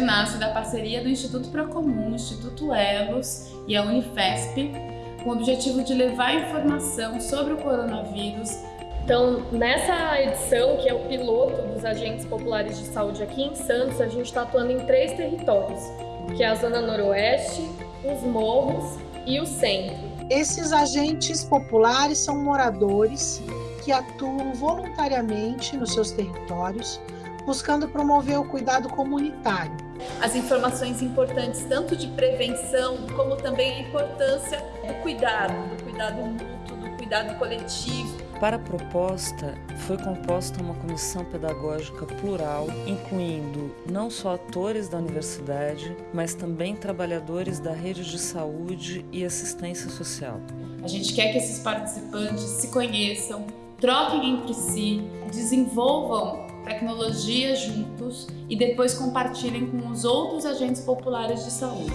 nasce da parceria do Instituto Procomum, Instituto Elos e a Unifesp, com o objetivo de levar informação sobre o coronavírus. Então, nessa edição, que é o piloto dos agentes populares de saúde aqui em Santos, a gente está atuando em três territórios, que é a Zona Noroeste, os Morros e o Centro. Esses agentes populares são moradores que atuam voluntariamente nos seus territórios, buscando promover o cuidado comunitário. As informações importantes tanto de prevenção como também a importância do cuidado, do cuidado mútuo, do cuidado coletivo. Para a proposta, foi composta uma comissão pedagógica plural, incluindo não só atores da universidade, mas também trabalhadores da rede de saúde e assistência social. A gente quer que esses participantes se conheçam, troquem entre si, desenvolvam tecnologia juntos e depois compartilhem com os outros agentes populares de saúde.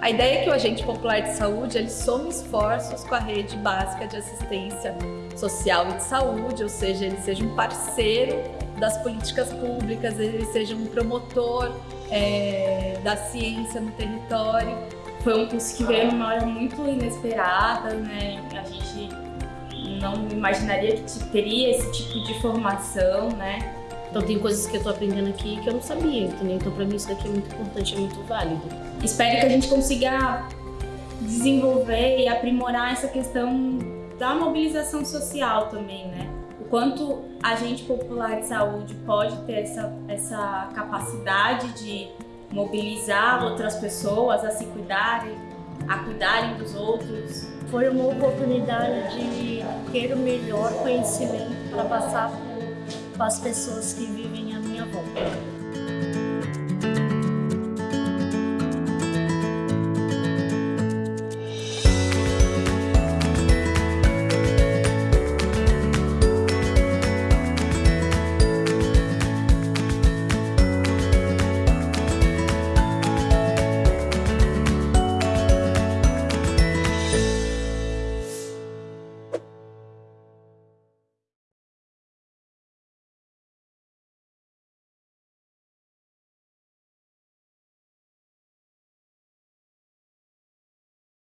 A ideia é que o agente popular de saúde ele soma esforços com a rede básica de assistência social e de saúde, ou seja, ele seja um parceiro das políticas públicas, ele seja um promotor é, da ciência no território foi um curso que veio numa hora muito inesperada, né? A gente não imaginaria que teria esse tipo de formação, né? Então tem coisas que eu tô aprendendo aqui que eu não sabia, entendeu? Então para mim isso daqui é muito importante, é muito válido. Espero que a gente consiga desenvolver e aprimorar essa questão da mobilização social também, né? O quanto a gente popular de saúde pode ter essa, essa capacidade de mobilizar outras pessoas a se cuidarem, a cuidarem dos outros. Foi uma oportunidade de ter o melhor conhecimento para passar para as pessoas que vivem à minha volta.